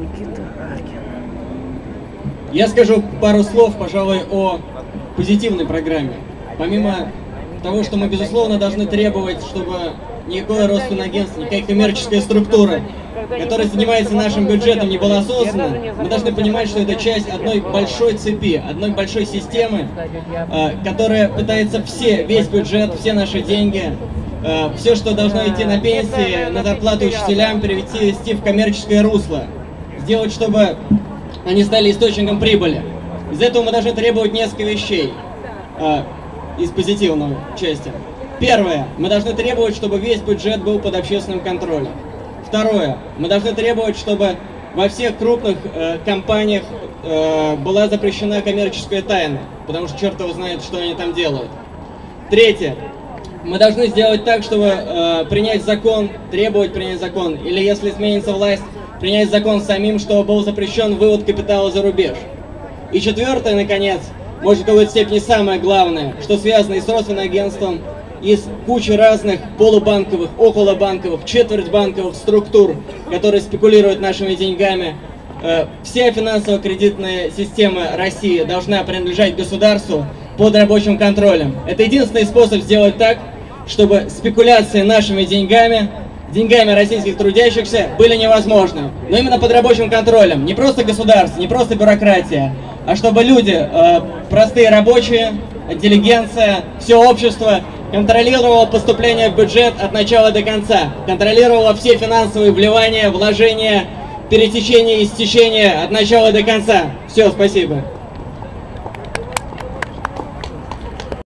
Никита Аркин. Я скажу пару слов, пожалуй, о позитивной программе. Помимо того, что мы, безусловно, должны требовать, чтобы никакое родственное агентство, никакая коммерческая структура, которая занимается нашим бюджетом, не была создана, мы должны понимать, что это часть одной большой цепи, одной большой системы, э, которая пытается все, весь бюджет, все наши деньги, э, все, что должно идти на пенсии, на зарплату учителям, перевести в коммерческое русло. Сделать, чтобы они стали источником прибыли. Из этого мы должны требовать несколько вещей э, из позитивной части. Первое. Мы должны требовать, чтобы весь бюджет был под общественным контролем. Второе. Мы должны требовать, чтобы во всех крупных э, компаниях э, была запрещена коммерческая тайна, потому что черт его знает, что они там делают. Третье. Мы должны сделать так, чтобы э, принять закон, требовать принять закон, или если изменится власть, принять закон самим, чтобы был запрещен вывод капитала за рубеж. И четвертое, наконец, может в какой-то степени самое главное, что связано и с родственным агентством, из кучи разных полубанковых, околобанковых, четвертьбанковых структур, которые спекулируют нашими деньгами. Э, вся финансово-кредитная система России должна принадлежать государству под рабочим контролем. Это единственный способ сделать так, чтобы спекуляции нашими деньгами, деньгами российских трудящихся были невозможны. Но именно под рабочим контролем. Не просто государство, не просто бюрократия, а чтобы люди, э, простые рабочие, интеллигенция, все общество контролировало поступление в бюджет от начала до конца, контролировало все финансовые вливания, вложения, пересечения и стечения от начала до конца. Все, спасибо.